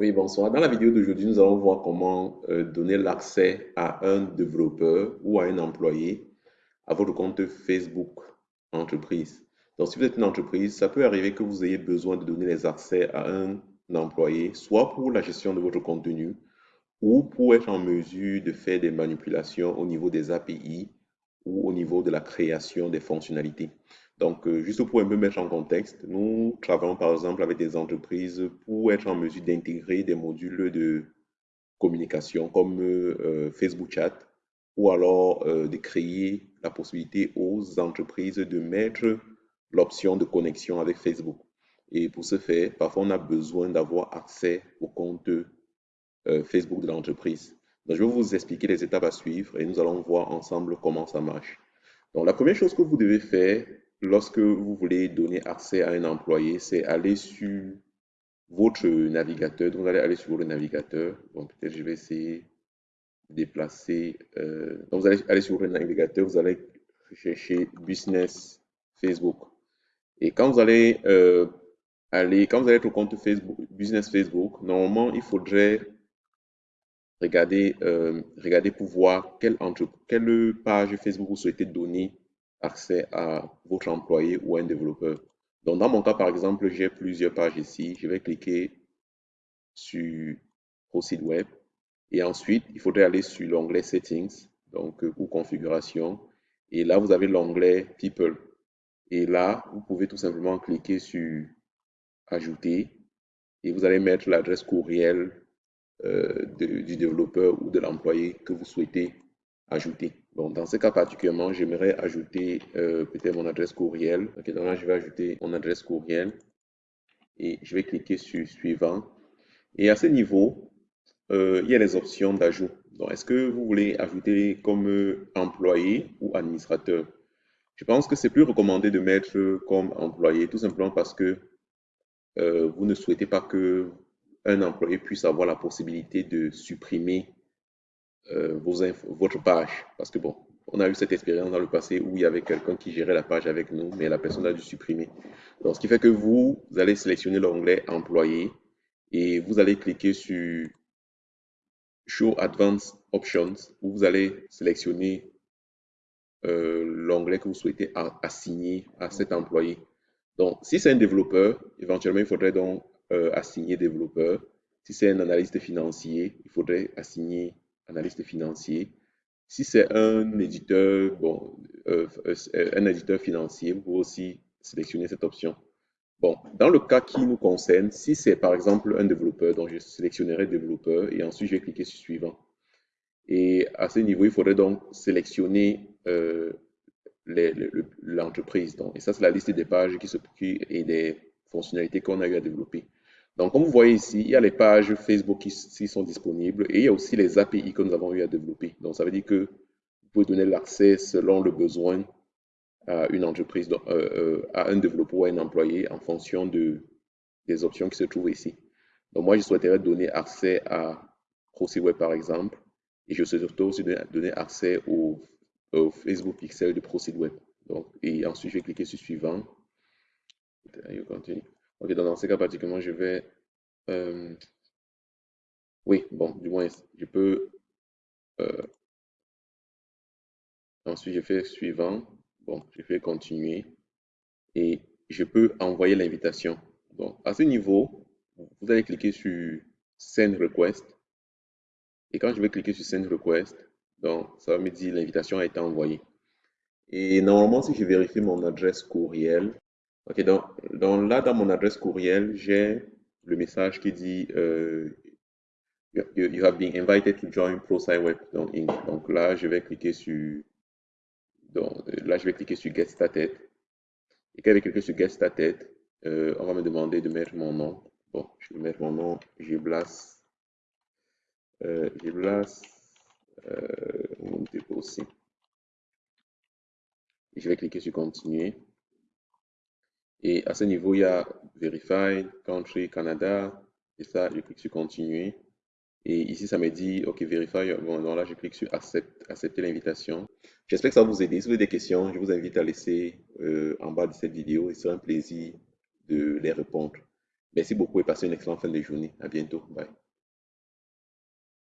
Oui, bonsoir. Dans la vidéo d'aujourd'hui, nous allons voir comment euh, donner l'accès à un développeur ou à un employé à votre compte Facebook entreprise. Donc, si vous êtes une entreprise, ça peut arriver que vous ayez besoin de donner les accès à un employé, soit pour la gestion de votre contenu ou pour être en mesure de faire des manipulations au niveau des API ou au niveau de la création des fonctionnalités. Donc, euh, juste pour un peu mettre en contexte, nous travaillons par exemple avec des entreprises pour être en mesure d'intégrer des modules de communication comme euh, Facebook Chat ou alors euh, de créer la possibilité aux entreprises de mettre l'option de connexion avec Facebook. Et pour ce faire, parfois on a besoin d'avoir accès au compte Facebook de l'entreprise. Donc, je vais vous expliquer les étapes à suivre et nous allons voir ensemble comment ça marche. Donc, la première chose que vous devez faire, lorsque vous voulez donner accès à un employé, c'est aller sur votre navigateur. Donc, vous allez aller sur votre navigateur. Donc, peut-être je vais essayer de déplacer. Euh, donc, vous allez aller sur votre navigateur, vous allez chercher Business Facebook. Et quand vous allez euh, aller, quand vous allez être au compte Facebook, Business Facebook, normalement, il faudrait regarder, euh, regarder pour voir quelle, quelle page Facebook vous souhaitez donner accès à votre employé ou un développeur. Donc, dans mon cas, par exemple, j'ai plusieurs pages ici. Je vais cliquer sur au site web. Et ensuite, il faudrait aller sur l'onglet Settings, donc euh, ou Configuration. Et là, vous avez l'onglet People. Et là, vous pouvez tout simplement cliquer sur Ajouter. Et vous allez mettre l'adresse courriel euh, du développeur ou de l'employé que vous souhaitez ajouter. Dans ce cas particulièrement, j'aimerais ajouter euh, peut-être mon adresse courriel. Donc là, je vais ajouter mon adresse courriel et je vais cliquer sur suivant. Et à ce niveau, euh, il y a les options d'ajout. Donc, est-ce que vous voulez ajouter comme employé ou administrateur? Je pense que c'est plus recommandé de mettre comme employé, tout simplement parce que euh, vous ne souhaitez pas que un employé puisse avoir la possibilité de supprimer euh, votre page. Parce que bon, on a eu cette expérience dans le passé où il y avait quelqu'un qui gérait la page avec nous, mais la personne a dû supprimer. Donc, ce qui fait que vous, allez sélectionner l'onglet employé et vous allez cliquer sur Show Advanced Options où vous allez sélectionner euh, l'onglet que vous souhaitez assigner à cet employé. Donc, si c'est un développeur, éventuellement, il faudrait donc euh, assigner développeur. Si c'est un analyste financier, il faudrait assigner analyste financier. Si c'est un éditeur, bon, euh, euh, un éditeur financier, vous pouvez aussi sélectionner cette option. Bon, dans le cas qui nous concerne, si c'est par exemple un développeur, donc je sélectionnerai développeur et ensuite je vais cliquer sur suivant. Et à ce niveau, il faudrait donc sélectionner euh, l'entreprise. et ça, c'est la liste des pages qui, et des fonctionnalités qu'on a eu à développer. Donc, comme vous voyez ici, il y a les pages Facebook qui, sont disponibles et il y a aussi les API que nous avons eu à développer. Donc, ça veut dire que vous pouvez donner l'accès selon le besoin à une entreprise, euh, euh, à un développeur ou à un employé en fonction de, des options qui se trouvent ici. Donc, moi, je souhaiterais donner accès à ProSeedWeb, par exemple, et je souhaiterais aussi donner accès au, Facebook Pixel de ProSeedWeb. Donc, et ensuite, je vais cliquer sur suivant. continue. Ok, dans ce cas particulièrement, je vais... Euh, oui, bon, du moins, je peux... Euh, ensuite, je fais suivant. Bon, je fais continuer. Et je peux envoyer l'invitation. Donc, à ce niveau, vous allez cliquer sur Send Request. Et quand je vais cliquer sur Send Request, donc, ça va me dire l'invitation a été envoyée. Et normalement, si je vérifie mon adresse courriel, Ok, donc, là, dans mon adresse courriel, j'ai le message qui dit euh, you, have been invited to join ProSciWeb. Donc, donc là, je vais cliquer sur donc, là, je vais cliquer sur Get Started. Et quand je vais cliquer sur Get Started, euh, on va me demander de mettre mon nom. Bon, je vais mettre mon nom, Giblas. Euh, Giblas. Euh, aussi. Et je vais cliquer sur Continuer. Et à ce niveau, il y a Verify, Country, Canada. Et ça, je clique sur Continuer. Et ici, ça me dit, OK, Verify. Bon, donc là, je clique sur Accepter l'invitation. J'espère que ça va vous aider. Si vous avez des questions, je vous invite à laisser euh, en bas de cette vidéo. Et ce sera un plaisir de les répondre. Merci beaucoup et passez une excellente fin de journée. À bientôt. Bye.